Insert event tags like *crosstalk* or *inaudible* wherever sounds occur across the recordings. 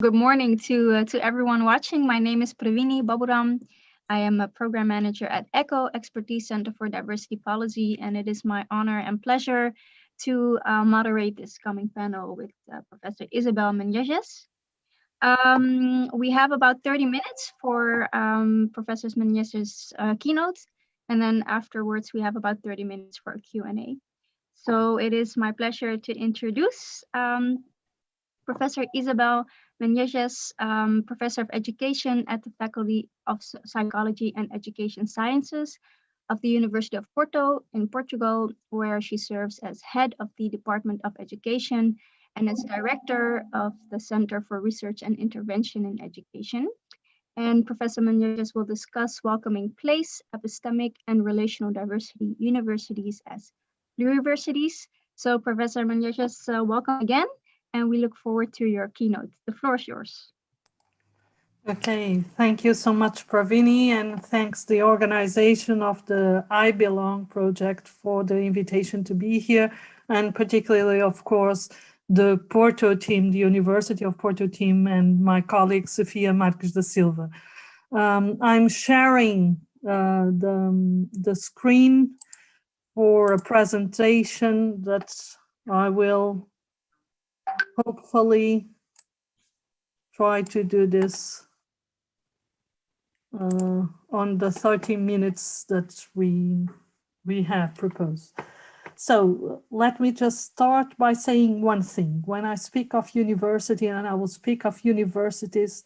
Good morning to uh, to everyone watching. My name is Pravini Baburam. I am a program manager at ECHO Expertise Center for Diversity Policy, and it is my honor and pleasure to uh, moderate this coming panel with uh, Professor Isabel Menezes. Um, we have about 30 minutes for um, Professor Menezes' uh, keynote, and then afterwards we have about 30 minutes for a Q&A. So it is my pleasure to introduce um, Professor Isabel Menezes, um, Professor of Education at the Faculty of Psychology and Education Sciences of the University of Porto in Portugal, where she serves as head of the Department of Education and as director of the Center for Research and Intervention in Education. And Professor Menezes will discuss welcoming place, epistemic and relational diversity universities as pluriversities. So Professor Menezes, uh, welcome again and we look forward to your keynote. The floor is yours. Okay, thank you so much, Pravini, and thanks the organization of the I Belong project for the invitation to be here, and particularly, of course, the Porto team, the University of Porto team, and my colleague, Sofia Marques da Silva. Um, I'm sharing uh, the, the screen for a presentation that I will hopefully try to do this uh, on the 30 minutes that we we have proposed. So let me just start by saying one thing. When I speak of university, and I will speak of universities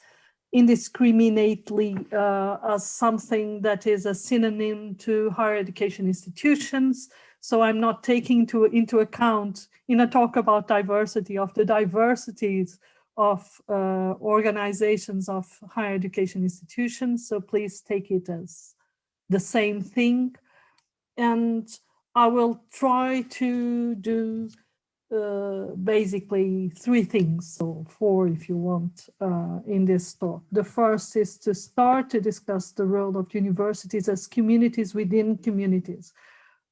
indiscriminately uh, as something that is a synonym to higher education institutions, so I'm not taking to, into account in a talk about diversity of the diversities of uh, organizations of higher education institutions. So please take it as the same thing. And I will try to do uh, basically three things, so four if you want, uh, in this talk. The first is to start to discuss the role of universities as communities within communities.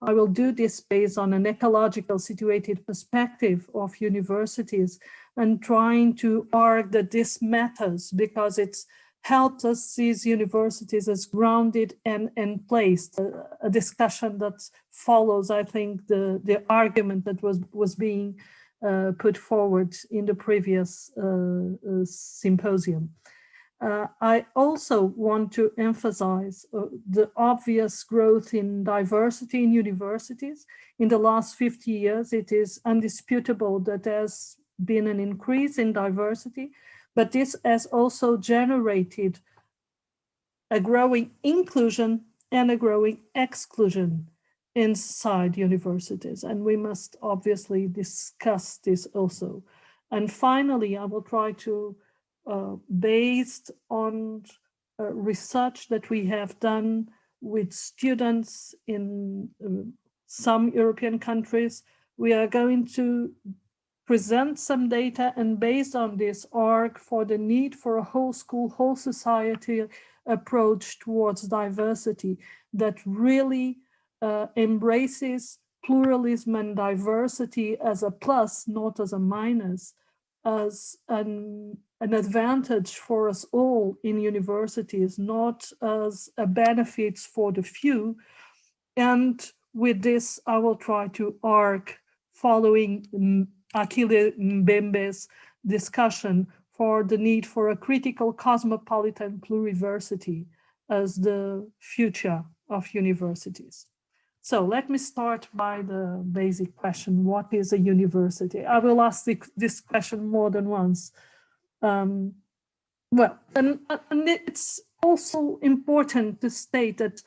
I will do this based on an ecological situated perspective of universities and trying to argue that this matters because it's helped us see universities as grounded and, and placed, a, a, discussion that follows, I think, the, the argument that was, was being uh, put forward in the previous uh, uh, symposium. Uh, I also want to emphasize uh, the obvious growth in diversity in universities. In the last 50 years, it is undisputable that there's been an increase in diversity, but this has also generated a growing inclusion and a growing exclusion inside universities. And we must obviously discuss this also. And finally, I will try to uh, based on uh, research that we have done with students in uh, some European countries. We are going to present some data and based on this arc for the need for a whole school, whole society approach towards diversity that really uh, embraces pluralism and diversity as a plus, not as a minus, as an an advantage for us all in universities, not as a benefit for the few. And with this, I will try to arc following Achille Mbembe's discussion for the need for a critical cosmopolitan pluriversity as the future of universities. So let me start by the basic question, what is a university? I will ask this question more than once um, well, and, and it's also important to state that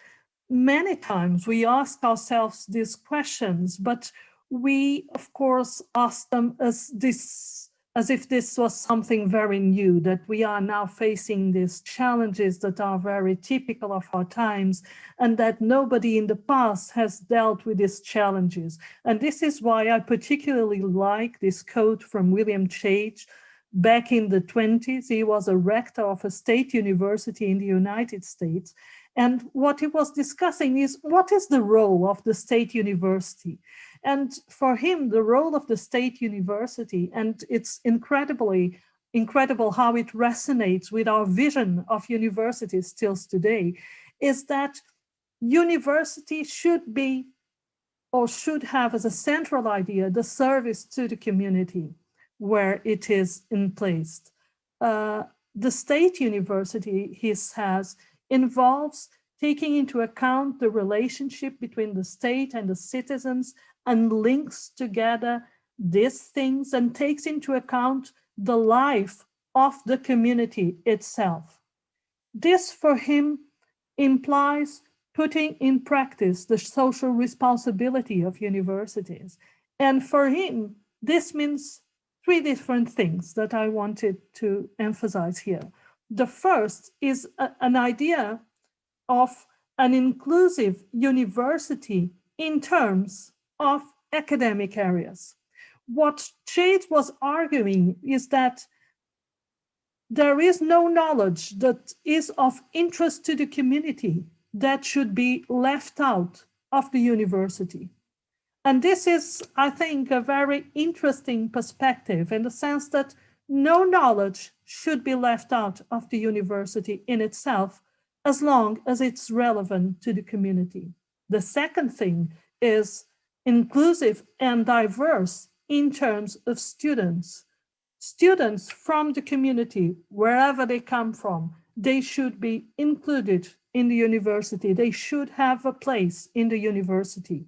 many times we ask ourselves these questions, but we, of course, ask them as this as if this was something very new, that we are now facing these challenges that are very typical of our times, and that nobody in the past has dealt with these challenges. And this is why I particularly like this quote from William Chage, Back in the 20s, he was a rector of a state university in the United States. And what he was discussing is what is the role of the state university? And for him, the role of the state university, and it's incredibly incredible how it resonates with our vision of universities still today, is that university should be or should have as a central idea the service to the community where it is in place. Uh, the state university, he says, involves taking into account the relationship between the state and the citizens and links together these things and takes into account the life of the community itself. This for him implies putting in practice the social responsibility of universities. And for him, this means three different things that I wanted to emphasize here. The first is a, an idea of an inclusive university in terms of academic areas. What Chait was arguing is that there is no knowledge that is of interest to the community that should be left out of the university. And this is, I think, a very interesting perspective in the sense that no knowledge should be left out of the university in itself, as long as it's relevant to the community. The second thing is inclusive and diverse in terms of students. Students from the community, wherever they come from, they should be included in the university. They should have a place in the university.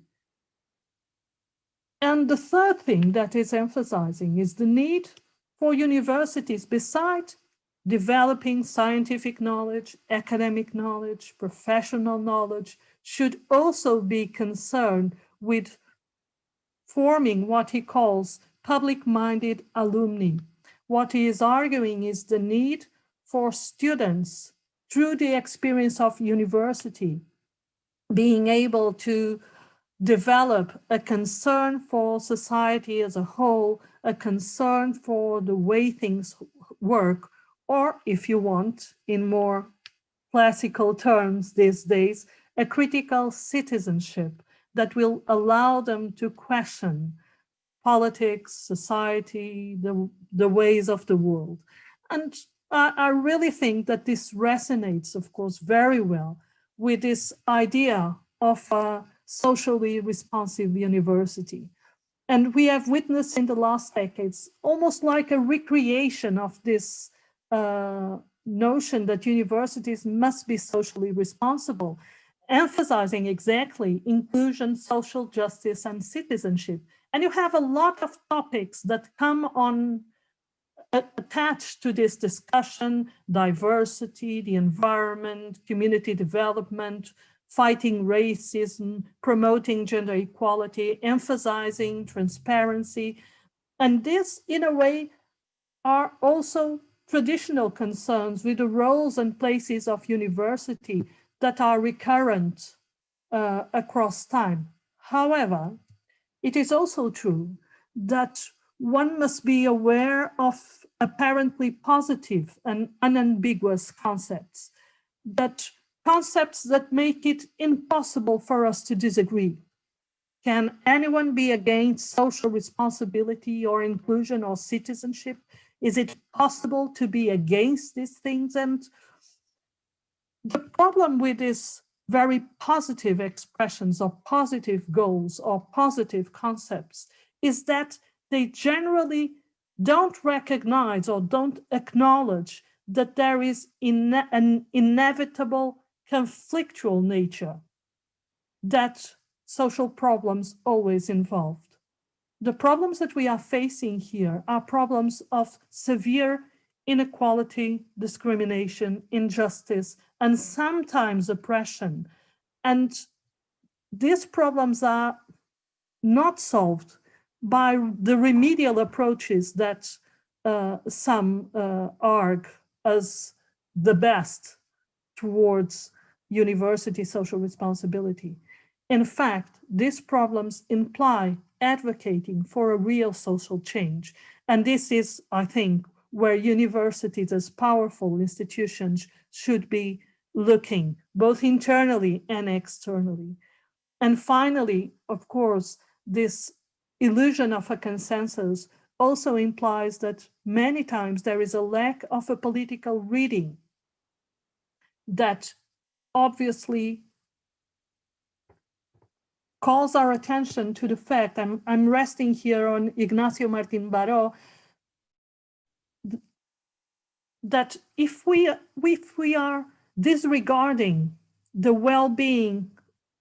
And the third thing that is emphasizing is the need for universities beside developing scientific knowledge, academic knowledge, professional knowledge, should also be concerned with forming what he calls public-minded alumni. What he is arguing is the need for students through the experience of university, being able to develop a concern for society as a whole, a concern for the way things work, or if you want, in more classical terms these days, a critical citizenship that will allow them to question politics, society, the, the ways of the world. And I, I really think that this resonates, of course, very well with this idea of a socially responsive university. And we have witnessed in the last decades almost like a recreation of this uh, notion that universities must be socially responsible, emphasizing exactly inclusion, social justice, and citizenship. And you have a lot of topics that come on uh, attached to this discussion, diversity, the environment, community development, fighting racism, promoting gender equality, emphasizing transparency. And this, in a way, are also traditional concerns with the roles and places of university that are recurrent uh, across time. However, it is also true that one must be aware of apparently positive and unambiguous concepts, that concepts that make it impossible for us to disagree. Can anyone be against social responsibility or inclusion or citizenship? Is it possible to be against these things? And the problem with these very positive expressions or positive goals or positive concepts is that they generally don't recognize or don't acknowledge that there is an inevitable conflictual nature that social problems always involved. The problems that we are facing here are problems of severe inequality, discrimination, injustice, and sometimes oppression. And these problems are not solved by the remedial approaches that uh, some uh, argue as the best towards university social responsibility. In fact, these problems imply advocating for a real social change. And this is, I think, where universities as powerful institutions should be looking, both internally and externally. And finally, of course, this illusion of a consensus also implies that many times there is a lack of a political reading that obviously calls our attention to the fact, I'm, I'm resting here on Ignacio Martin Baró, that if we, if we are disregarding the well-being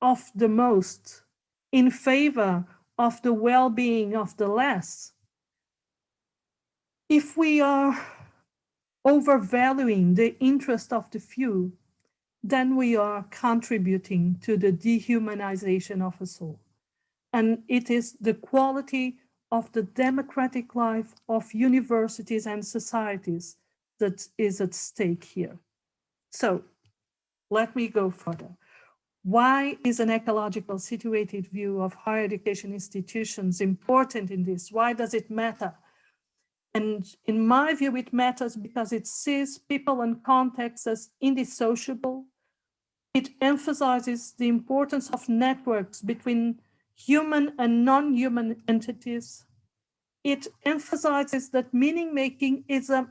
of the most in favor of the well-being of the less, if we are overvaluing the interest of the few, then we are contributing to the dehumanization of us all. And it is the quality of the democratic life of universities and societies that is at stake here. So let me go further. Why is an ecological situated view of higher education institutions important in this? Why does it matter? And in my view, it matters because it sees people and contexts as indissociable. It emphasizes the importance of networks between human and non-human entities. It emphasizes that meaning making is a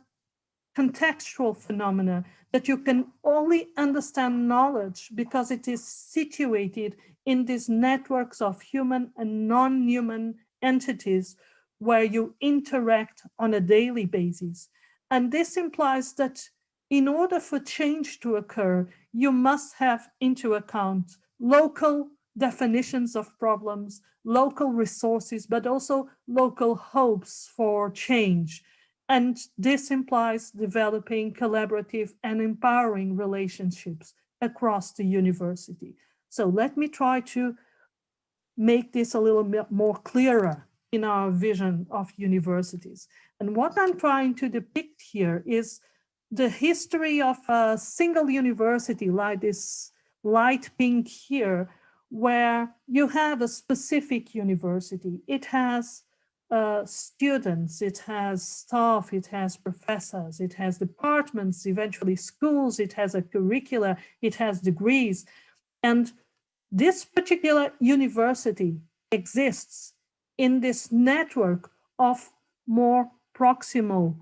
contextual phenomena that you can only understand knowledge because it is situated in these networks of human and non-human entities where you interact on a daily basis. And this implies that in order for change to occur, you must have into account local definitions of problems, local resources, but also local hopes for change. And this implies developing collaborative and empowering relationships across the university. So let me try to make this a little bit more clearer in our vision of universities. And what I'm trying to depict here is the history of a single university like this light pink here, where you have a specific university. It has uh, students, it has staff, it has professors, it has departments, eventually schools, it has a curricula, it has degrees. And this particular university exists in this network of more proximal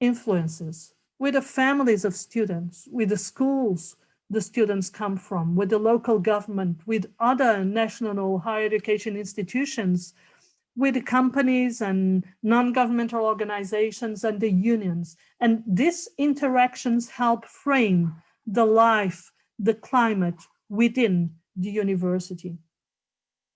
influences with the families of students, with the schools the students come from, with the local government, with other national higher education institutions, with the companies and non-governmental organizations and the unions. And these interactions help frame the life, the climate within the university.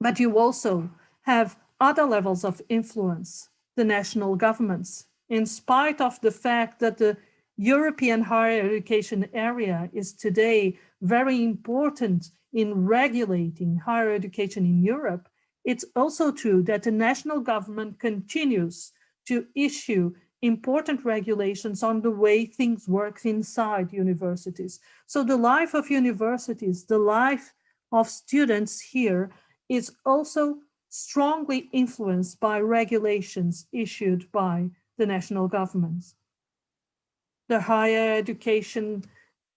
But you also have other levels of influence, the national governments, in spite of the fact that the European higher education area is today very important in regulating higher education in Europe, it's also true that the national government continues to issue important regulations on the way things work inside universities. So the life of universities, the life of students here is also strongly influenced by regulations issued by the national governments. The higher education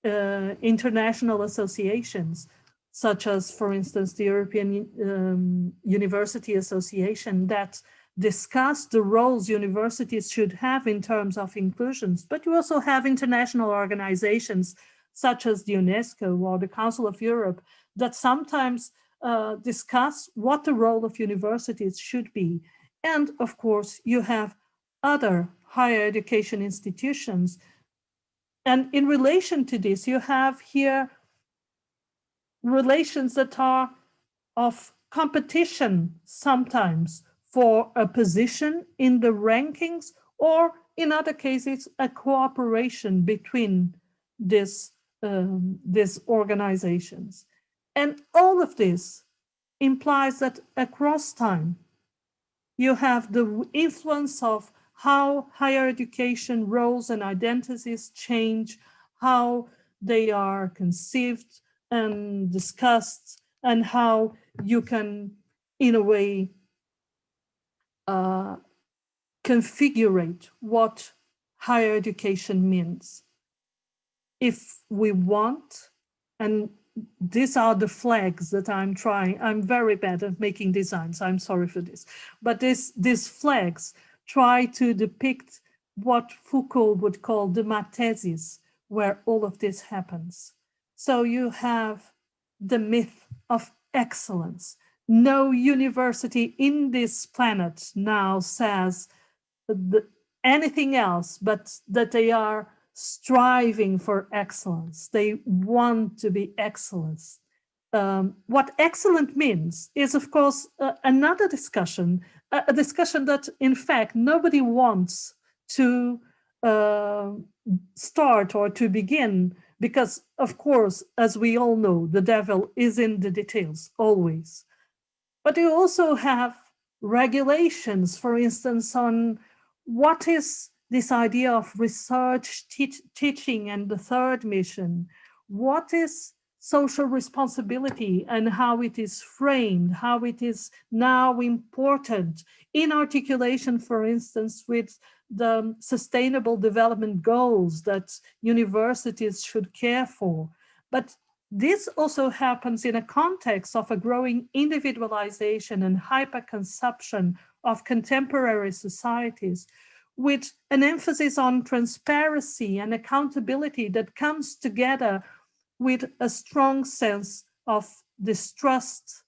uh, international associations, such as, for instance, the European um, University Association that discuss the roles universities should have in terms of inclusions, but you also have international organizations such as the UNESCO or the Council of Europe that sometimes uh, discuss what the role of universities should be. And of course, you have other higher education institutions. And in relation to this, you have here relations that are of competition sometimes for a position in the rankings or in other cases a cooperation between this, um, these organizations. And all of this implies that across time, you have the influence of how higher education roles and identities change, how they are conceived and discussed, and how you can, in a way, uh, configure what higher education means. If we want, and these are the flags that I'm trying. I'm very bad at making designs. I'm sorry for this. But this, these flags try to depict what Foucault would call the mathesis, where all of this happens. So you have the myth of excellence. No university in this planet now says anything else but that they are striving for excellence. They want to be excellence. Um, what excellent means is, of course, uh, another discussion, a, a, discussion that, in fact, nobody wants to uh, start or to begin, because, of course, as we all know, the devil is in the details, always. But you also have regulations, for instance, on what is this idea of research, teach, teaching, and the third mission. What is social responsibility and how it is framed, how it is now important in articulation, for instance, with the sustainable development goals that universities should care for. But this also happens in a context of a growing individualization and hyperconsumption of contemporary societies, with an emphasis on transparency and accountability that comes together with a strong sense of distrust,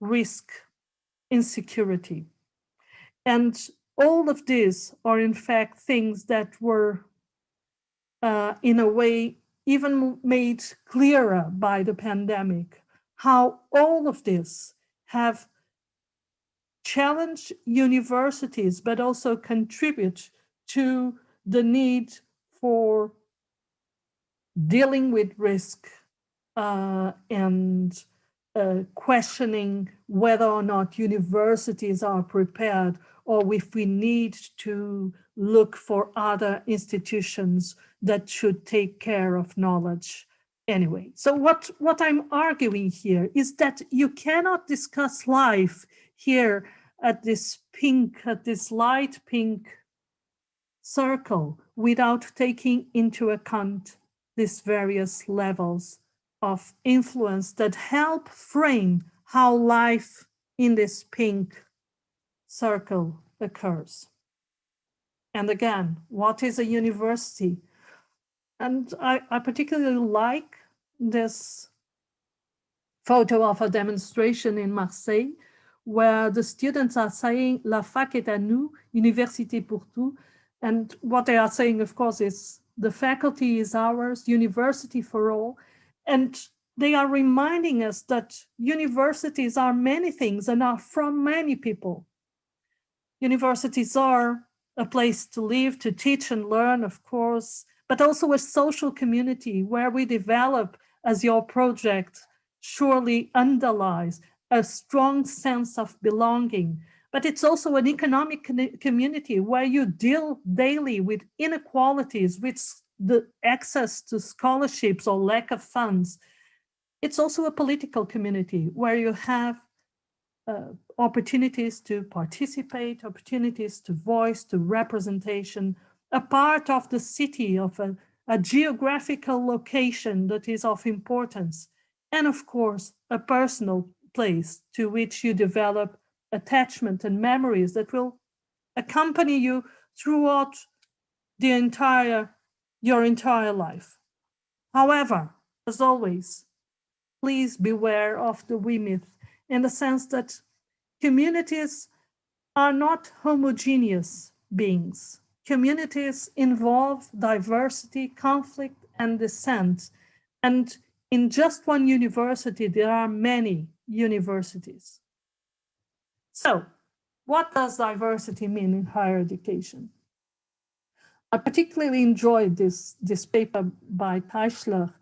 risk, insecurity. And all of these are in fact things that were uh, in a way even made clearer by the pandemic, how all of this have challenged universities, but also contribute to the need for dealing with risk uh, and uh, questioning whether or not universities are prepared or if we need to look for other institutions that should take care of knowledge anyway. So what, what I'm arguing here is that you cannot discuss life here at this pink, at this light pink circle without taking into account these various levels of influence that help frame how life in this pink circle occurs. And again, what is a university? And I, I particularly like this photo of a demonstration in Marseille where the students are saying La fac est à nous, université pour tous. And what they are saying, of course, is the faculty is ours, university for all. And they are reminding us that universities are many things and are from many people. Universities are a place to live, to teach and learn, of course, but also a social community where we develop, as your project surely underlies, a strong sense of belonging, but it's also an economic community where you deal daily with inequalities, with the access to scholarships or lack of funds. It's also a political community where you have uh, opportunities to participate, opportunities to voice, to representation, a part of the city, of a, a geographical location that is of importance, and of course, a personal place to which you develop attachment and memories that will accompany you throughout the entire your entire life. However, as always, please beware of the we myth in the sense that communities are not homogeneous beings. Communities involve diversity, conflict, and dissent. And in just one university, there are many universities. So what does diversity mean in higher education? I particularly enjoyed this, this paper by Teichler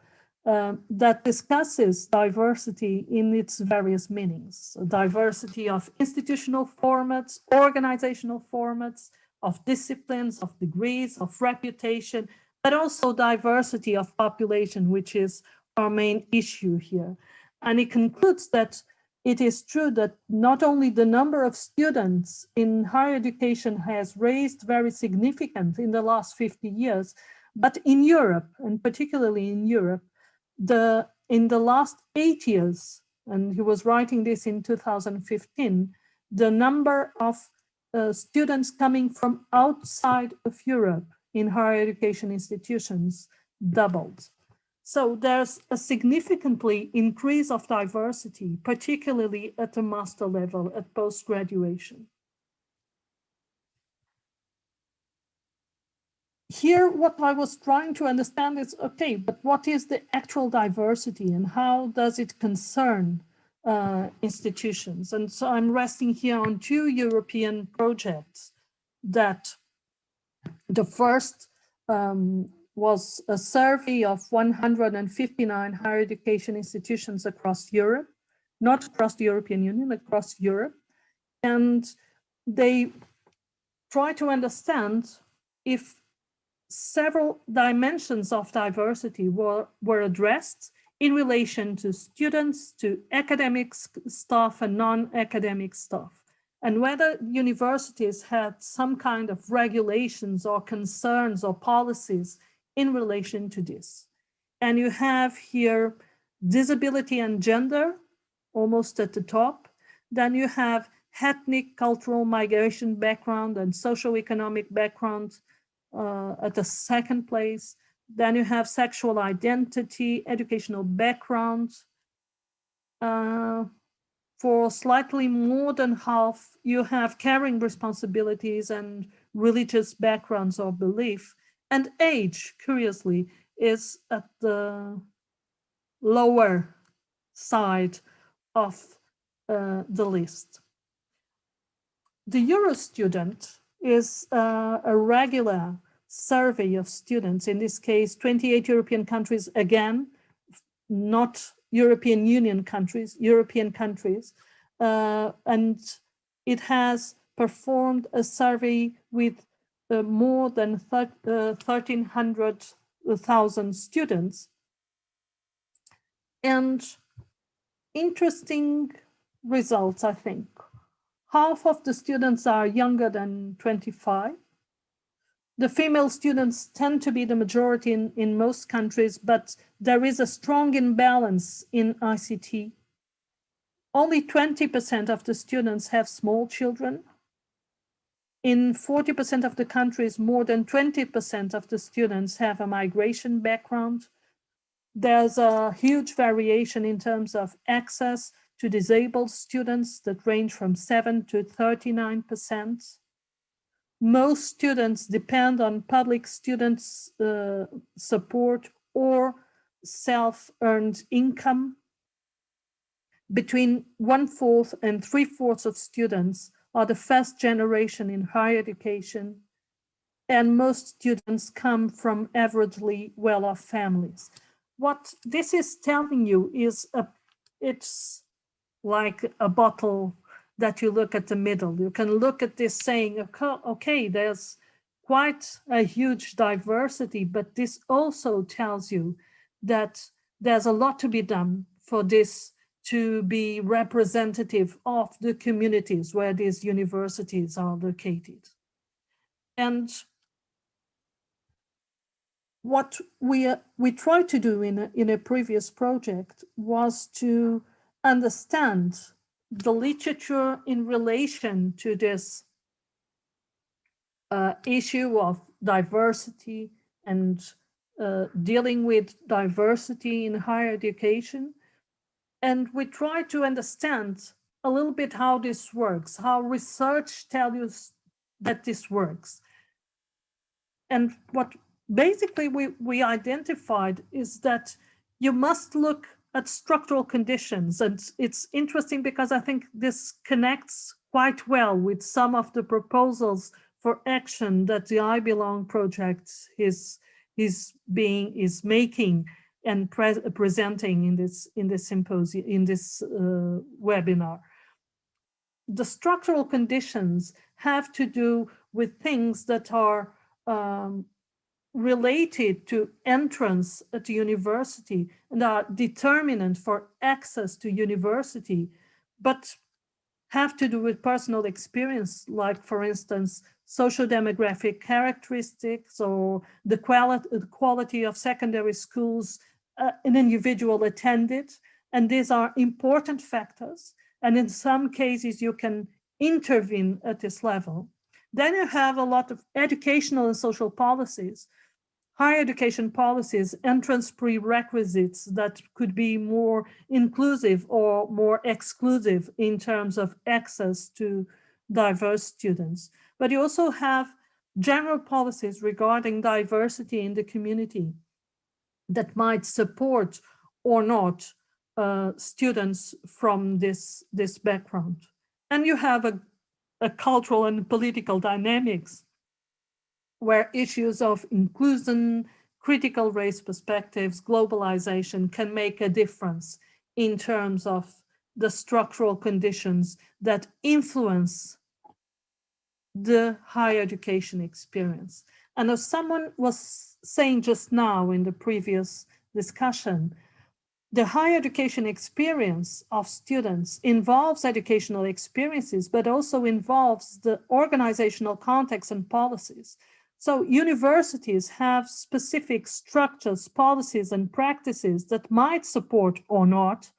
uh, that discusses diversity in its various meanings. So diversity of institutional formats, organizational formats, of disciplines, of degrees, of reputation, but also diversity of population, which is our main issue here. And it concludes that it is true that not only the number of students in higher education has raised very significant in the last 50 years, but in Europe, and particularly in Europe, the in the last eight years, and he was writing this in 2015, the number of uh, students coming from outside of Europe in higher education institutions doubled. So there's a significantly increase of diversity, particularly at the master level, at post-graduation. Here, what I was trying to understand is, okay, but what is the actual diversity and how does it concern uh, institutions? And so I'm resting here on two European projects that the first um, was a survey of 159 higher education institutions across Europe, not across the European Union, across Europe. And they try to understand if several dimensions of diversity were, were addressed in relation to students, to academic staff and non-academic staff, and whether universities had some kind of regulations or concerns or policies in relation to this. And you have here disability and gender almost at the top. Then you have ethnic, cultural, migration background and socioeconomic background uh, at the second place. Then you have sexual identity, educational background. Uh, for slightly more than half, you have caring responsibilities and religious backgrounds or belief. And age, curiously, is at the lower side of uh, the list. The EUROSTUDENT is uh, a regular survey of students, in this case, 28 European countries, again, not European Union countries, European countries, uh, and it has performed a survey with uh, more than 1,300,000 uh, students. And interesting results, I think. Half of the students are younger than 25. The female students tend to be the majority in, in most countries, but there is a strong imbalance in ICT. Only 20% of the students have small children. In 40% of the countries, more than 20% of the students have a migration background. There's a huge variation in terms of access to disabled students that range from 7 to 39%. Most students depend on public students uh, support or self-earned income. Between one-fourth and three-fourths of students are the first generation in higher education, and most students come from averagely well-off families. What this is telling you is a, it's like a bottle that you look at the middle. You can look at this saying, okay, there's quite a huge diversity, but this also tells you that there's a lot to be done for this to be representative of the communities where these universities are located. And what we, we tried to do in a, in a previous project was to understand the literature in relation to this uh, issue of diversity and uh, dealing with diversity in higher education. And we try to understand a little bit how this works, how research tells you that this works. And what basically we, we identified is that you must look at structural conditions. And it's interesting because I think this connects quite well with some of the proposals for action that the I Belong project is, is being is making and pre presenting in this in this symposium in this uh, webinar. The structural conditions have to do with things that are um, related to entrance at university and are determinant for access to university, but have to do with personal experience, like for instance, social demographic characteristics or the quality, the quality of secondary schools uh, an individual attended. And these are important factors. And in some cases, you can intervene at this level. Then you have a lot of educational and social policies, higher education policies, entrance prerequisites that could be more inclusive or more exclusive in terms of access to diverse students. But you also have general policies regarding diversity in the community that might support or not uh, students from this, this background. And you have a, a cultural and political dynamics where issues of inclusion, critical race perspectives, globalization can make a difference in terms of the structural conditions that influence the higher education experience. And as someone was saying just now in the previous discussion, the higher education experience of students involves educational experiences, but also involves the organizational context and policies. So universities have specific structures, policies, and practices that might support or not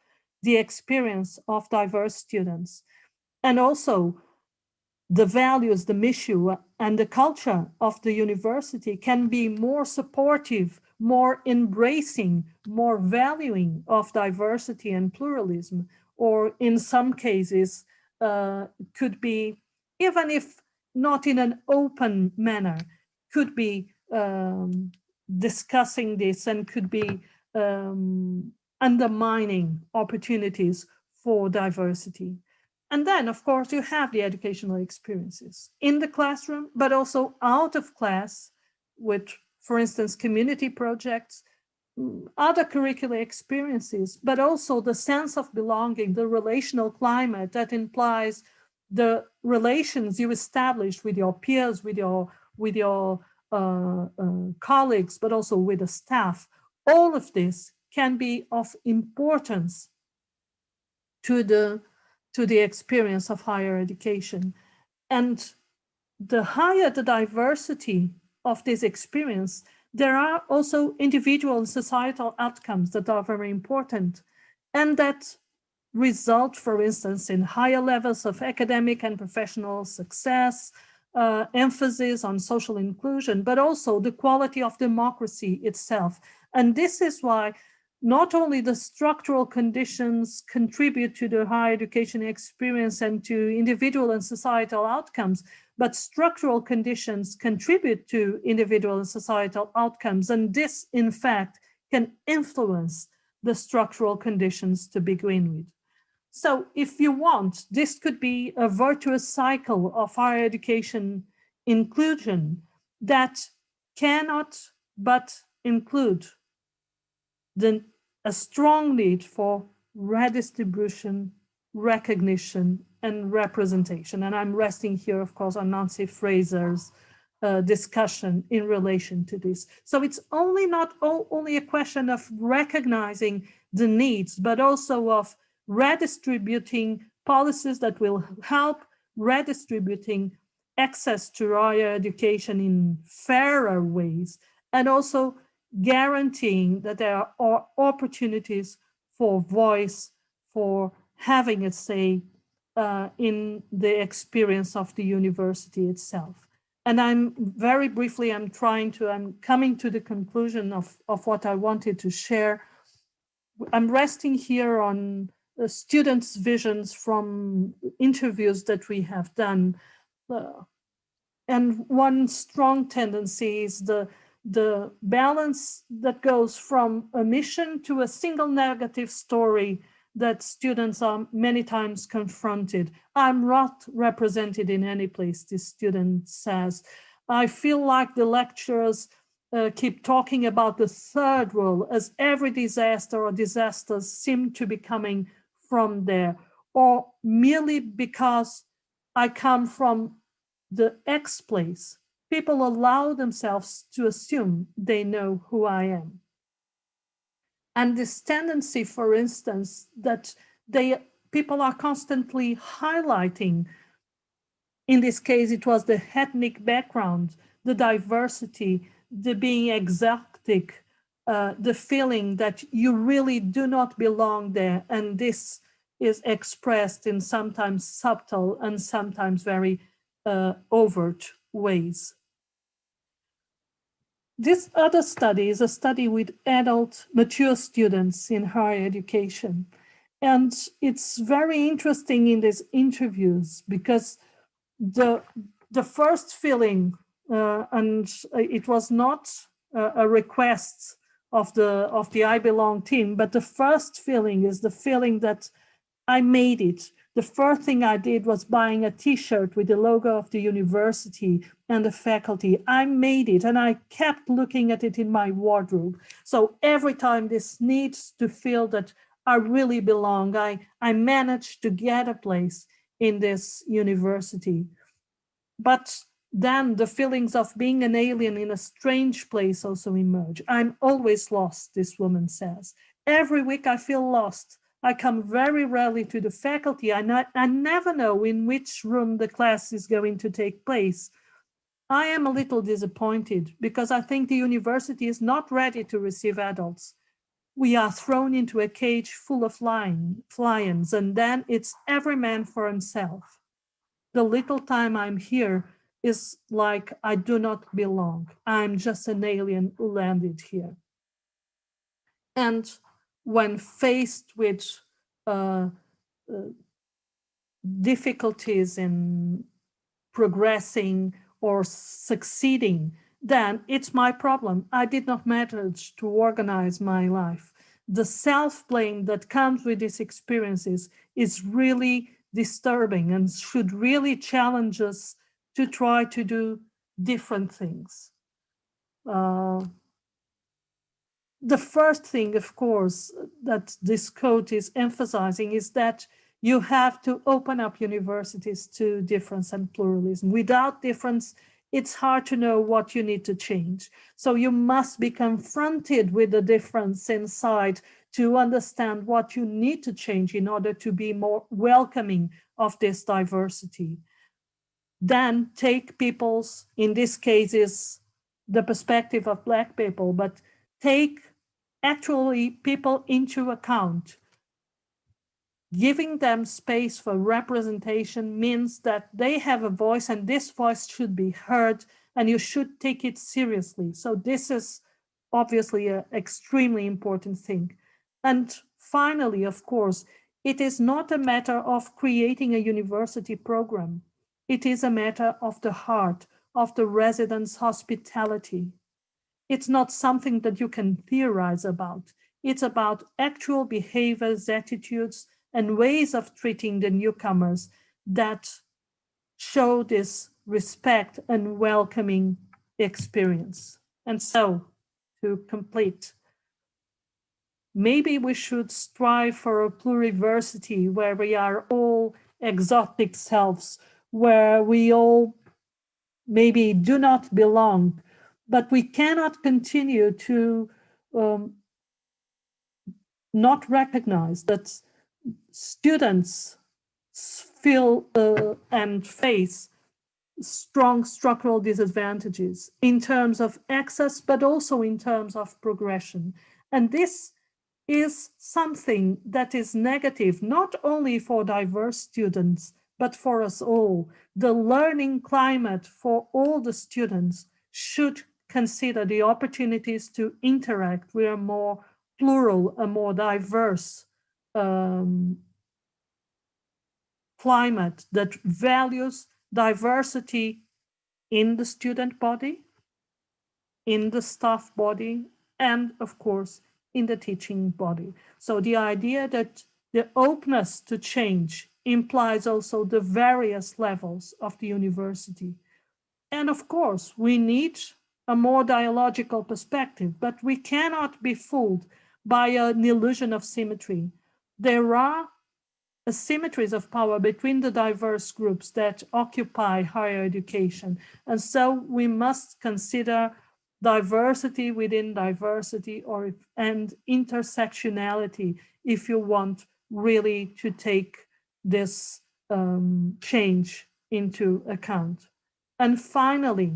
the experience of diverse students. And also the values, the mission, and the culture of the university can be more supportive, more embracing, more valuing of diversity and pluralism, or in some cases uh, could be, even if not in an open manner, could be um, discussing this and could be um, undermining opportunities for diversity. And then, of course, you have the educational experiences in the classroom, but also out of class with, for instance, community projects, mm, other curricular experiences, but also the sense of belonging, the relational climate that implies the relations you establish with your peers, with your, with your uh, uh, colleagues, but also with the staff. All of this can be of importance to the to the experience of higher education. And the higher the diversity of this experience, there are also individual and societal outcomes that are very important and that result, for instance, in higher levels of academic and professional success, uh, emphasis on social inclusion, but also the quality of democracy itself. And this is why not only the structural conditions contribute to the higher education experience and to individual and societal outcomes, but structural conditions contribute to individual and societal outcomes. And this, in fact, can influence the structural conditions to begin with. So if you want, this could be a virtuous cycle of higher education inclusion that cannot but include the a strong need for redistribution, recognition, and representation. And I'm resting here, of course, on Nancy Fraser's uh, discussion in relation to this. So it's only not only a question of recognizing the needs, but also of redistributing policies that will help redistributing access to higher education in fairer ways, and also guaranteeing that there are opportunities for voice, for having a say uh, in the experience of the university itself. And I'm very briefly, I'm trying to, I'm coming to the conclusion of, of what I wanted to share. I'm resting here on the students' visions from interviews that we have done. Uh, and one strong tendency is the the balance that goes from a mission to a single negative story that students are many times confronted. I'm not represented in any place, this student says. I feel like the lecturers uh, keep talking about the third world as every disaster or disasters seem to be coming from there, or merely because I come from the X place people allow themselves to assume they know who I am. And this tendency, for instance, that they people are constantly highlighting, in this case, it was the ethnic background, the diversity, the being exotic, uh, the feeling that you really do not belong there. And this is expressed in sometimes subtle and sometimes very uh, overt ways. This other study is a study with adult mature students in higher education. And it's very interesting in these interviews because the, the first feeling, uh, and it was not a, a request of the, of the I Belong team, but the first feeling is the feeling that I made it the first thing I did was buying a t-shirt with the logo of the university and the faculty. I made it and I kept looking at it in my wardrobe. So every time this needs to feel that I really belong, I, I managed to get a place in this university. But then the feelings of being an alien in a strange place also emerge. I'm always lost, this woman says. Every week I feel lost. I come very rarely to the faculty. I, not, I never know in which room the class is going to take place. I am a little disappointed because I think the university is not ready to receive adults. We are thrown into a cage full of lion, lions and then it's every man for himself. The little time I'm here is like I do not belong. I'm just an alien who landed here. And when faced with uh, uh, difficulties in progressing or succeeding, then it's my problem. I did not manage to organize my life. The self-blame that comes with these experiences is really disturbing and should really challenge us to try to do different things. Uh, the first thing, of course, that this quote is emphasizing is that you have to open up universities to difference and pluralism. Without difference, it's hard to know what you need to change. So you must be confronted with the difference inside to understand what you need to change in order to be more welcoming of this diversity. Then take people's, in this case is the perspective of Black people, but take actually people into account. Giving them space for representation means that they have a voice and this voice should be heard and you should take it seriously. So this is obviously an extremely important thing. And finally, of course, it is not a matter of creating a university program. It is a matter of the heart, of the residents' hospitality. It's not something that you can theorize about. It's about actual behaviors, attitudes, and ways of treating the newcomers that show this respect and welcoming experience. And so, to complete, maybe we should strive for a pluriversity where we are all exotic selves, where we all maybe do not belong, but we cannot continue to um, not recognize that students feel uh, and face strong structural disadvantages in terms of access, but also in terms of progression. And this is something that is negative, not only for diverse students, but for us all. The learning climate for all the students should consider the opportunities to interact with a more plural, a more diverse um, climate that values diversity in the student body, in the staff body, and of course, in the teaching body. So the idea that the openness to change implies also the various levels of the university. And of course, we need a more dialogical perspective, but we cannot be fooled by an illusion of symmetry. There are asymmetries of power between the diverse groups that occupy higher education. And so we must consider diversity within diversity or and intersectionality if you want really to take this um, change into account. And finally,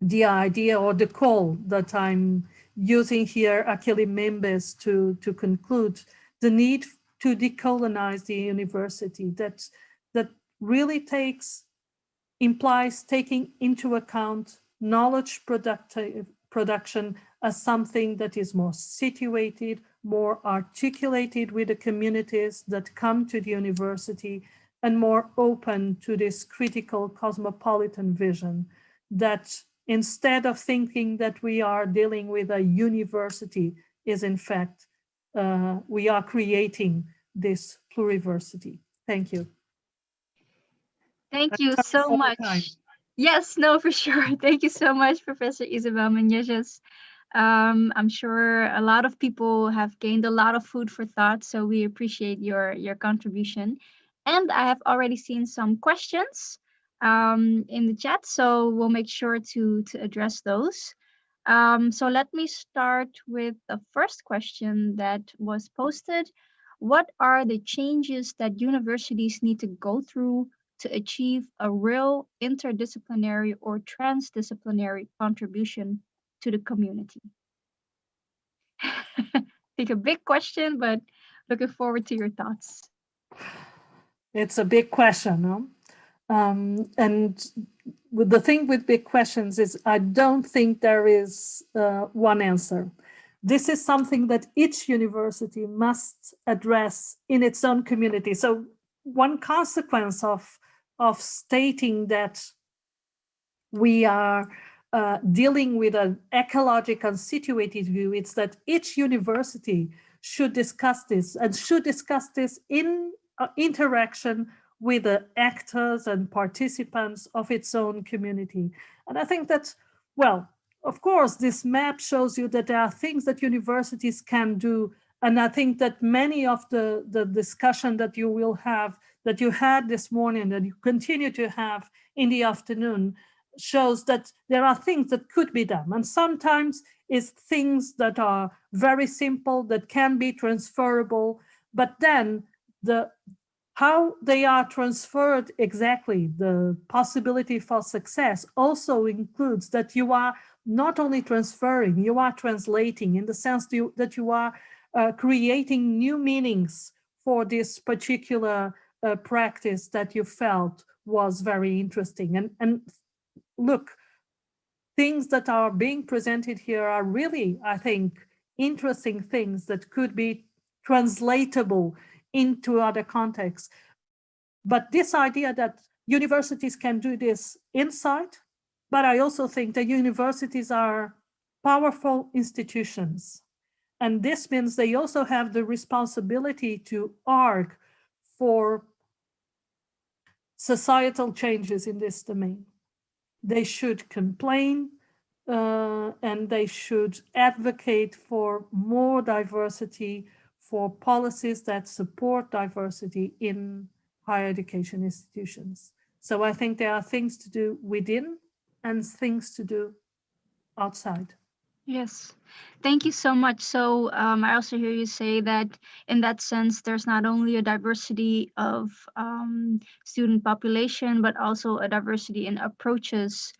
the idea or the call that I'm using here, Achille Mbembe's, to, to conclude the need to decolonize the university that, that really takes, implies taking into account knowledge productive, production as something that is more situated, more articulated with the communities that come to the university and more open to this critical cosmopolitan vision that instead of thinking that we are dealing with a university is in fact, uh, we are creating this pluriversity. Thank you. Thank you so much. Yes, no, for sure. *laughs* Thank you so much, Professor Isabel Menezes. Um, I'm sure a lot of people have gained a lot of food for thought, so we appreciate your, your contribution. And I have already seen some questions um, in the chat, so we'll make sure to, to address those. Um, so let me start with the first question that was posted. What are the changes that universities need to go through to achieve a real interdisciplinary or transdisciplinary contribution to the community? *laughs* Think a big question, but looking forward to your thoughts. It's a big question, no? Um, and the thing with big questions is I don't think there is uh, one answer. This is something that each university must address in its own community. So one consequence of, of stating that we are uh, dealing with an ecological situated view, it's that each university should discuss this and should discuss this in uh, interaction with the actors and participants of its own community. And I think that, well, of course, this map shows you that there are things that universities can do. And I think that many of the, the discussion that you will have, that you had this morning, that you continue to have in the afternoon, shows that there are things that could be done. And sometimes it's things that are very simple, that can be transferable, but then the how they are transferred exactly, the possibility for success also includes that you are not only transferring, you are translating in the sense that you, are uh, creating new meanings for this particular uh, practice that you felt was very interesting. And, and look, things that are being presented here are really, I think, interesting things that could be translatable into other contexts. But this idea that universities can do this inside, but I also think that universities are powerful institutions. And this means they also have the responsibility to arc for societal changes in this domain. They should complain uh, and they should advocate for more diversity, for policies that support diversity in higher education institutions. So I think there are things to do within and things to do outside. Yes, thank you so much. So um, I also hear you say that in that sense, there's not only a diversity of um, student population, but also a diversity in approaches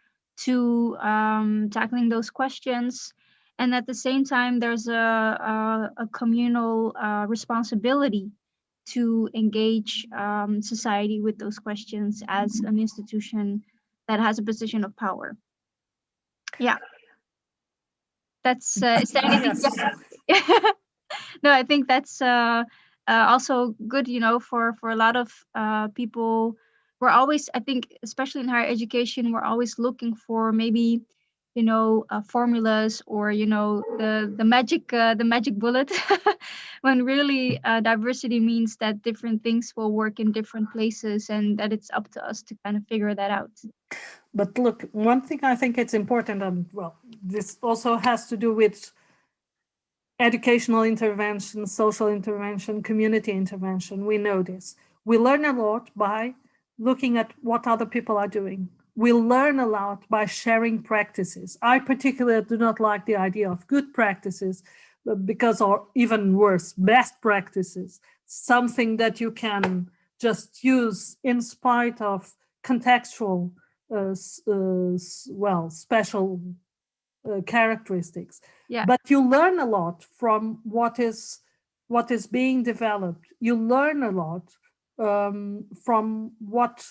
to um, tackling those questions and at the same time, there's a, a, a communal uh, responsibility to engage um, society with those questions as an institution that has a position of power. Yeah. That's, uh, is there anything? no, I think that's uh, uh, also good, you know, for, for a lot of uh, people. We're always, I think, especially in higher education, we're always looking for maybe you know uh, formulas or you know the the magic uh, the magic bullet *laughs* when really uh, diversity means that different things will work in different places and that it's up to us to kind of figure that out but look one thing i think it's important and well this also has to do with educational intervention social intervention community intervention. We know this. We learn a lot by looking at what other people are doing. We learn a lot by sharing practices. I particularly do not like the idea of good practices because, or even worse, best practices, something that you can just use in spite of contextual, well, special uh, characteristics. Yeah. But you learn a lot from what is what is being developed. You learn a lot um, from what,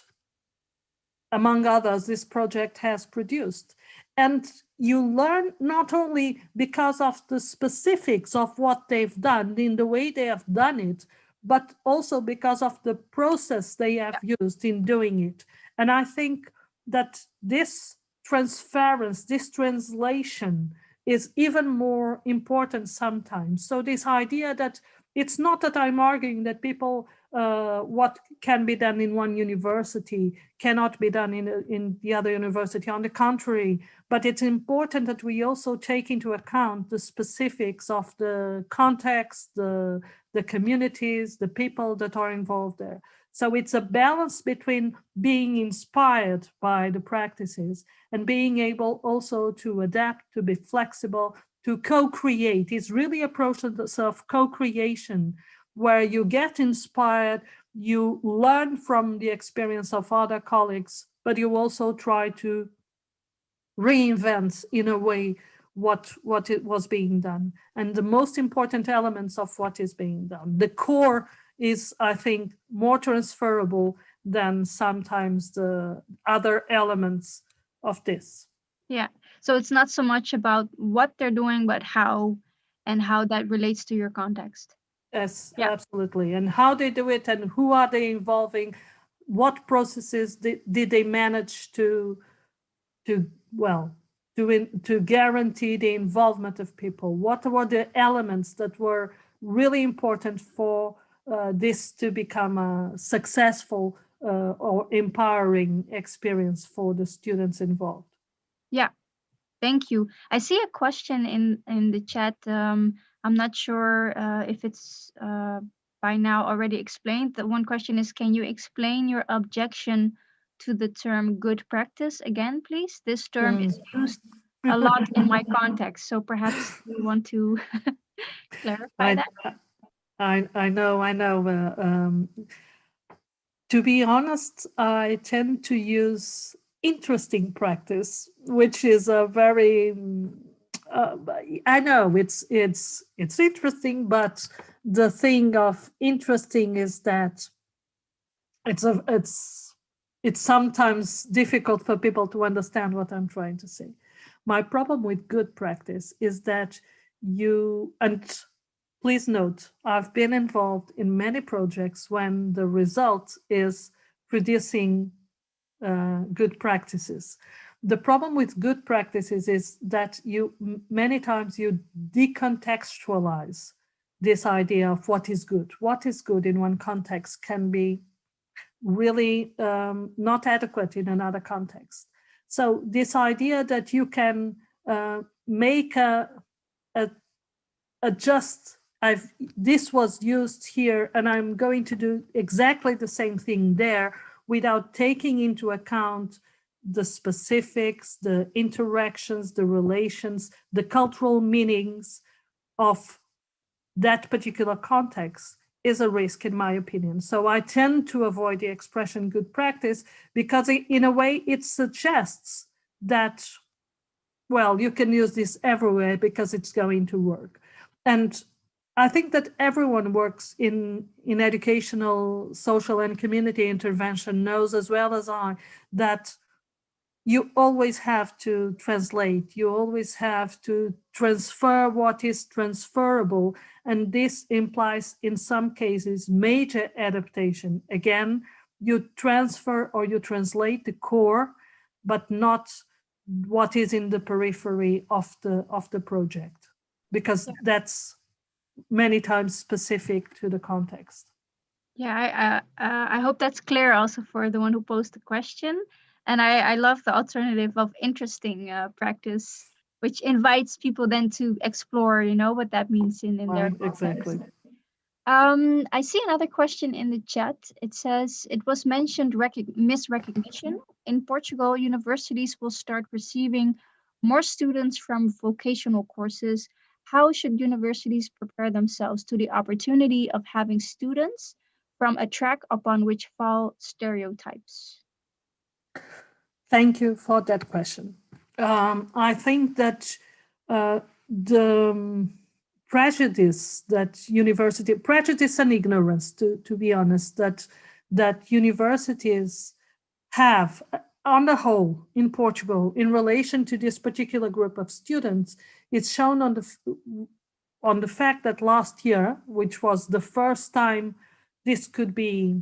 among others, this project has produced. And you learn not only because of the specifics of what they've done in the way they have done it, but also because of the process they have used in doing it. And I think that this transference, this translation is even more important sometimes. So this idea that it's not that I'm arguing that people, uh, what can be done in one university cannot be done in, in the other university. On the contrary, but it's important that we also take into account the specifics of the context, the, the communities, the people that are involved there. So it's a balance between being inspired by the practices and being able also to adapt, to be flexible, to co-create. It's really a process of co-creation where you get inspired, you learn from the experience of other colleagues, but you also try to reinvent in a way what what it was being done and the most important elements of what is being done the core is i think more transferable than sometimes the other elements of this. Yeah. So it's not so much about what they're doing but how and how that relates to your context. Yes yeah. absolutely. And how they do it and who are they involving? What processes did, did they manage to to well to, in, to guarantee the involvement of people? What were the elements that were really important for uh, this to become a successful uh, or empowering experience for the students involved? Yeah, thank you. I see a question in, in the chat. Um, I'm not sure uh, if it's uh, by now already explained. The one question is, can you explain your objection to the term good practice again, please? This term mm. is used a lot in my context, so perhaps you want to *laughs* clarify I, that. I I know I know. Uh, um, to be honest, I tend to use interesting practice, which is a very uh, I know it's it's it's interesting, but the thing of interesting is that it's a it's it's sometimes difficult for people to understand what I'm trying to say. My problem with good practice is that you, and please note, I've been involved in many projects when the result is producing uh, good practices. The problem with good practices is that you many times you decontextualize this idea of what is good. What is good in one context can be really um, not adequate in another context. So this idea that you can uh, make a, a adjust, I've this was used here and I'm going to do exactly the same thing there without taking into account the specifics, the interactions, the relations, the cultural meanings of that particular context is a risk in my opinion. So I tend to avoid the expression good practice because in a way it suggests that, well, you can use this everywhere because it's going to work. And I think that everyone works in, in educational, social and community intervention knows as well as I that you always have to translate, you always have to transfer what is transferable. And this implies in some cases major adaptation. Again, you transfer or you translate the core, but not what is in the periphery of the of the project, because that's many times specific to the context. Yeah, I, uh, I hope that's clear also for the one who posed the question. And I, I love the alternative of interesting uh, practice, which invites people then to explore, you know, what that means in, in their context. Exactly. Um, I see another question in the chat. It says, it was mentioned misrecognition. In Portugal, universities will start receiving more students from vocational courses. How should universities prepare themselves to the opportunity of having students from a track upon which fall stereotypes? Thank you for that question. Um, I think that uh, the um, prejudice that university, prejudice and ignorance, to, to be honest, that, that universities have on the whole in Portugal in relation to this particular group of students, it's shown on the, on the fact that last year, which was the first time this could be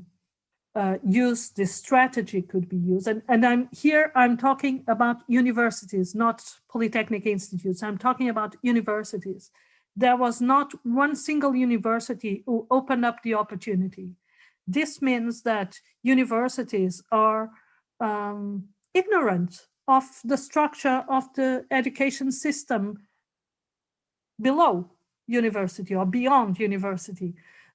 uh, used, this strategy could be used. And, and I'm here, I'm talking about universities, not polytechnic institutes. I'm talking about universities. There was not one single university who opened up the opportunity. This means that universities are um, ignorant of the structure of the education system below university or beyond university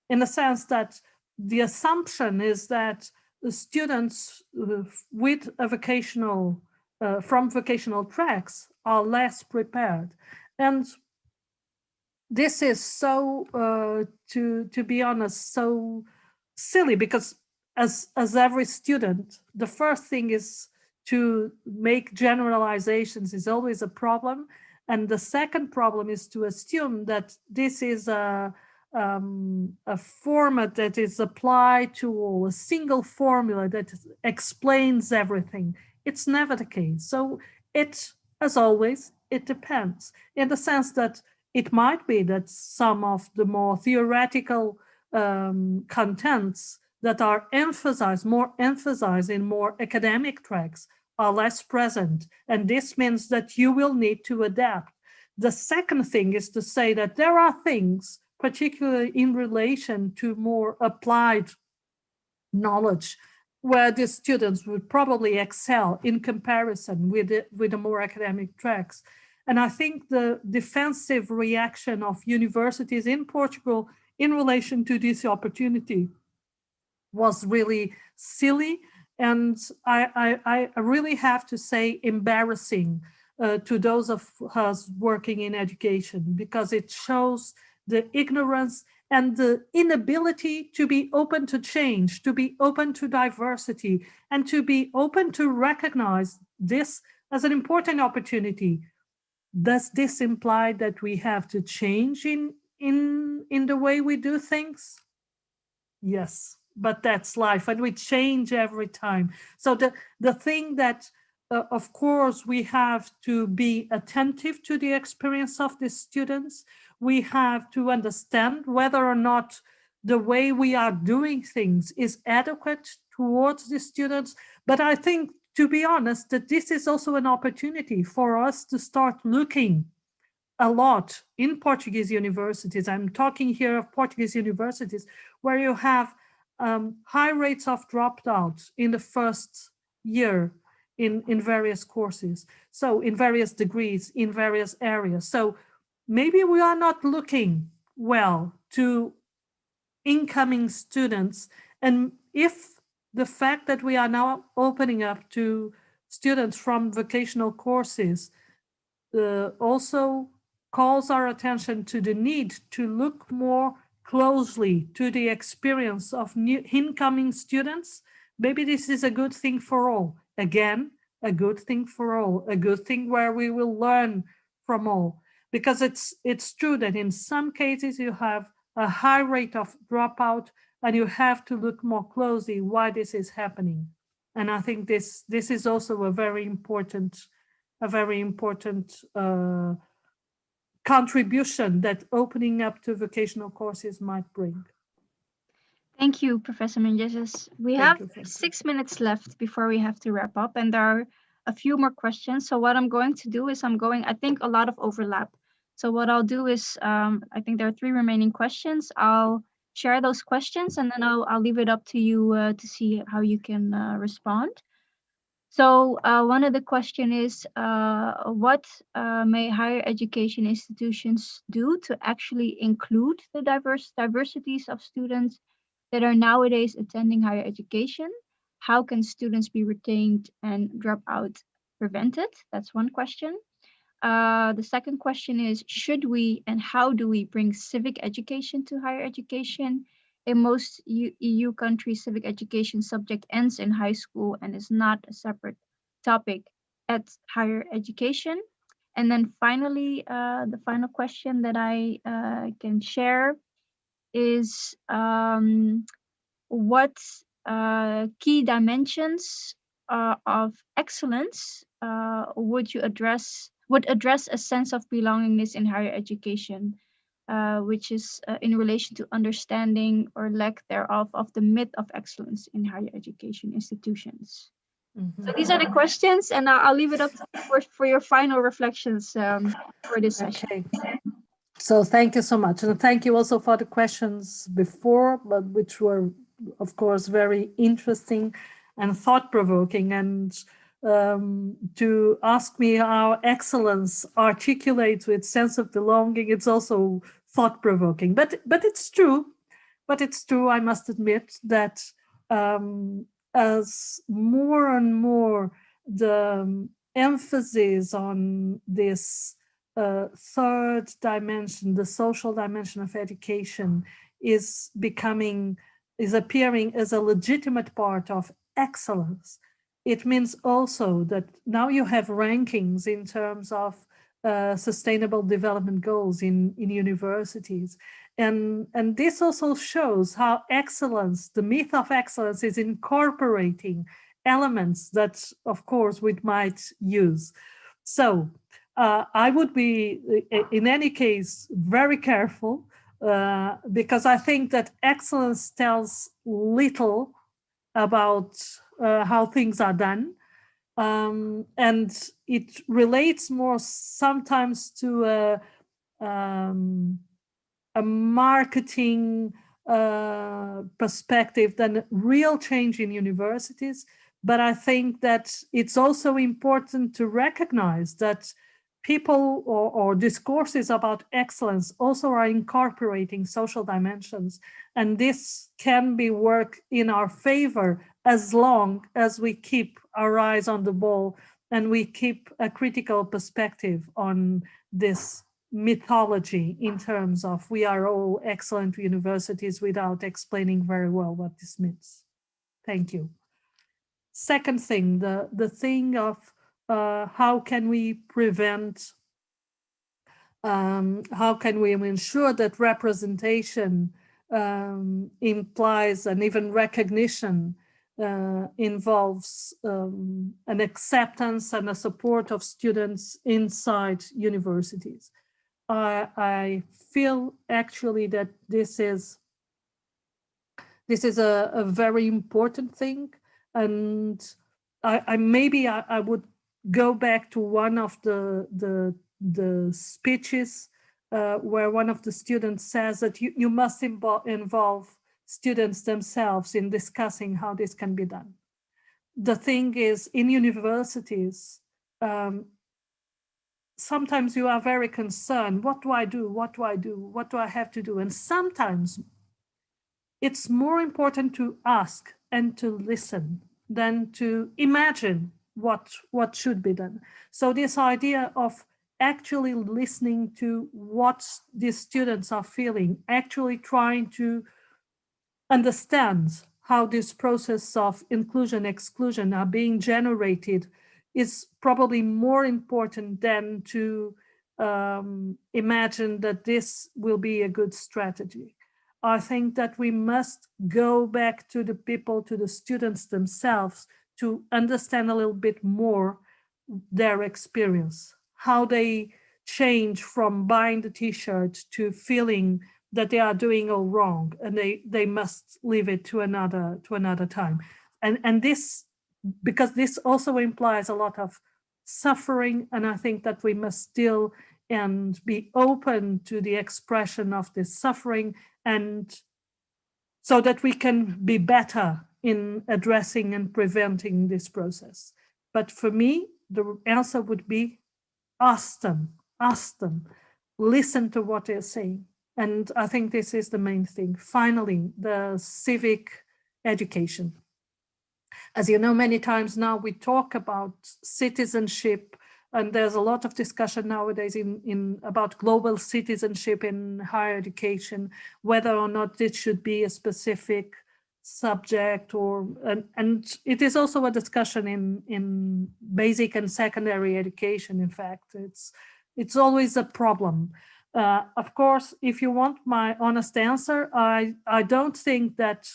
in the sense that the assumption is that the students uh, with a vocational, uh, from vocational tracks are less prepared. And this is so, uh, to, to be honest, so silly because as, as every student, the first thing is to make generalizations is always a problem. And the second problem is to assume that this is a, um, a format that is applied to all, a single formula that explains everything. It's never the case. So it, as always, it depends in the sense that it might be that some of the more theoretical um, contents that are emphasized, more emphasized in more academic tracks are less present. And this means that you will need to adapt. The second thing is to say that there are things particularly in relation to more applied knowledge, where the students would probably excel in comparison with the, with the more academic tracks. And I think the defensive reaction of universities in Portugal in relation to this opportunity was really silly and I, I, I really have to say embarrassing uh, to those of us working in education because it shows the ignorance and the inability to be open to change, to be open to diversity, and to be open to recognize this as an important opportunity. Does this imply that we have to change in, in, in the way we do things? Yes, but that's life and we change every time. So the, the thing that uh, of course, we have to be attentive to the experience of the students we have to understand whether or not the way we are doing things is adequate towards the students. But I think, to be honest, that this is also an opportunity for us to start looking a lot in Portuguese universities. I'm talking here of Portuguese universities where you have um, high rates of dropouts in the first year in, in various courses. So in various degrees, in various areas. So maybe we are not looking well to incoming students. And if the fact that we are now opening up to students from vocational courses uh, also calls our attention to the need to look more closely to the experience of new incoming students, maybe this is a good thing for all. Again, a good thing for all, a good thing where we will learn from all because it's it's true that in some cases you have a high rate of dropout and you have to look more closely why this is happening. And I think this this is also a very important, a very important uh, contribution that opening up to vocational courses might bring. Thank you, Professor Menezes. We Thank have you, six minutes left before we have to wrap up and there are a few more questions. So what I'm going to do is I'm going, I think a lot of overlap so what I'll do is, um, I think there are three remaining questions. I'll share those questions and then I'll, I'll leave it up to you uh, to see how you can uh, respond. So uh, one of the question is, uh, what uh, may higher education institutions do to actually include the diverse diversities of students that are nowadays attending higher education? How can students be retained and dropout prevented? That's one question. Uh, the second question is, should we and how do we bring civic education to higher education? In most EU countries, civic education subject ends in high school and is not a separate topic at higher education. And then finally, uh, the final question that I uh, can share is um, what uh, key dimensions uh, of excellence uh, would you address would address a sense of belongingness in higher education, uh, which is uh, in relation to understanding or lack thereof of the myth of excellence in higher education institutions. Mm -hmm. So these are the questions, and I'll, I'll leave it up for, for your final reflections um, for this session. Okay. So thank you so much. And thank you also for the questions before, but which were, of course, very interesting and thought-provoking. And um, to ask me how excellence articulates with sense of belonging, it's also thought-provoking. But, but it's true. But it's true, I must admit, that um, as more and more the um, emphasis on this uh, third dimension, the social dimension of education is becoming, is appearing as a legitimate part of excellence. It means also that now you have rankings in terms of uh, sustainable development goals in, in universities. And, and this also shows how excellence, the myth of excellence is incorporating elements that, of course, we might use. So uh, I would be, in any case, very careful uh, because I think that excellence tells little about uh, how things are done. Um, and it relates more sometimes to a, um, a marketing uh, perspective than real change in universities. But I think that it's also important to recognize that people or, or, discourses about excellence also are incorporating social dimensions. And this can be work in our favor as long as we keep our eyes on the ball and we keep a critical perspective on this mythology in terms of we are all excellent universities without explaining very well what this means. Thank you. Second thing, the, the thing of uh, how can we prevent, um, how can we ensure that representation um, implies and even recognition uh, involves um, an acceptance and a support of students inside universities. I, I feel actually that this is this is a, a very important thing and I, I maybe I, I would go back to one of the the the speeches uh, where one of the students says that you, you must involve students themselves in discussing how this can be done. The thing is, in universities, um, sometimes you are very concerned, what do I do? What do I do? What do I have to do? And sometimes it's more important to ask and to listen than to imagine what, what should be done. So this idea of actually listening to what these students are feeling, actually trying to understand how this process of inclusion, exclusion are being generated is probably more important than to um, imagine that this will be a good strategy. I think that we must go back to the people, to the students themselves to understand a little bit more their experience, how they change from buying the t-shirt to feeling that they are doing all wrong and they they must leave it to another to another time and and this because this also implies a lot of suffering and i think that we must still and be open to the expression of this suffering and so that we can be better in addressing and preventing this process. But for me, the answer would be ask them, ask them, listen to what they're saying. And I think this is the main thing. Finally, the civic education. As you know, many times now we talk about citizenship and there's a lot of discussion nowadays in, in about global citizenship in higher education, whether or not this should be a specific subject or and, and it is also a discussion in in basic and secondary education in fact it's it's always a problem uh, of course if you want my honest answer i i don't think that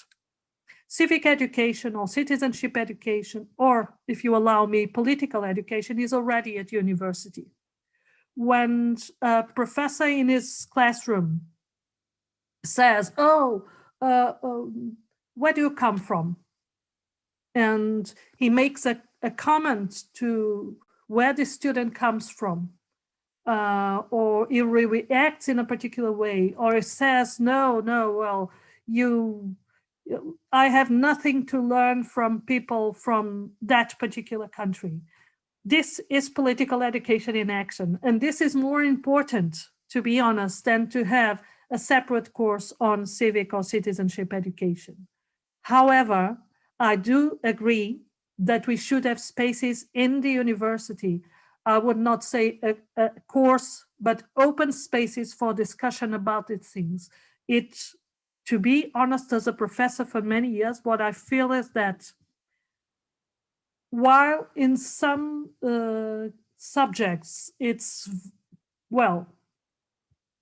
civic education or citizenship education or if you allow me political education is already at university when a professor in his classroom says oh uh, um, where do you come from? And he makes a, a comment to where the student comes from. Uh, or it reacts in a particular way, or it says, no, no, well, you, I have nothing to learn from people from that particular country. This is political education in action. And this is more important, to be honest, than to have a separate course on civic or citizenship education. However, I do agree that we should have spaces in the university. I would not say a, a course, but open spaces for discussion about these things. It, to be honest, as a professor for many years, what I feel is that while in some uh, subjects, it's, well,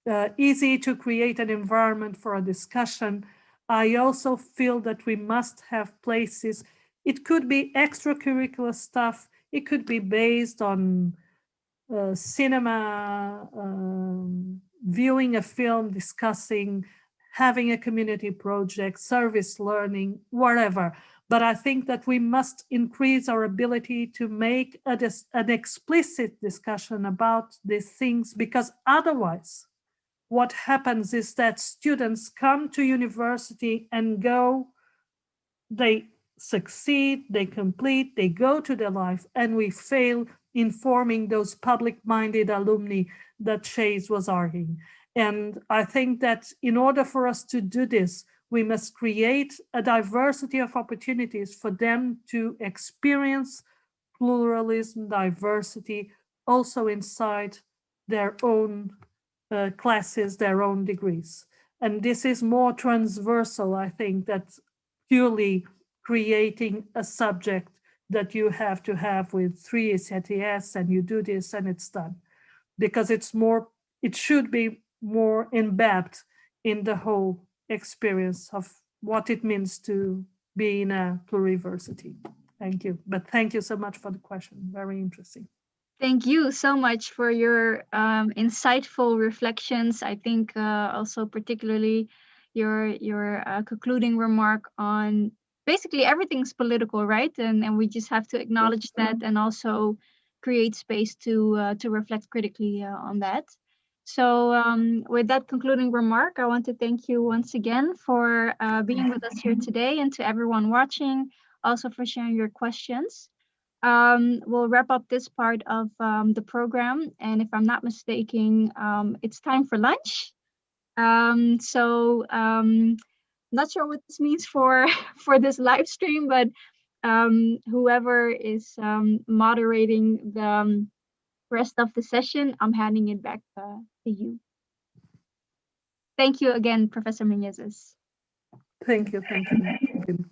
uh, easy to create an environment for a discussion, I also feel that we must have places. It could be extracurricular stuff. It could be based on uh, cinema, um, viewing a film, discussing, having a community project, service learning, whatever. But I think that we must increase our ability to make a, an explicit discussion about these things because otherwise what happens is that students come to university and go, they succeed, they complete, they go to their life, and we fail in forming those public-minded alumni that Chase was arguing. And I think that in order for us to do this, we must create a diversity of opportunities for them to experience pluralism, diversity, also inside their own uh, classes their own degrees. And this is more transversal, I think, that purely creating a subject that you have to have with three ECTS and you do this and it's done. Because it's more, it should be more embedded in the whole experience of what it means to be in a pluriversity. Thank you. But thank you so much for the question. Very interesting. Thank you so much for your um, insightful reflections. I think uh, also particularly your your uh, concluding remark on basically everything's political, right? And and we just have to acknowledge that and also create space to uh, to reflect critically uh, on that. So um, with that concluding remark, I want to thank you once again for uh, being with us here today and to everyone watching, also for sharing your questions um, we'll wrap up this part of um, the program. And if I'm not mistaken, um, it's time for lunch. Um, so um, not sure what this means for, *laughs* for this live stream, but um, whoever is moderating the rest of the session, I'm handing it back uh, to you. Thank you again, Professor Menezes. Thank you. Thank you.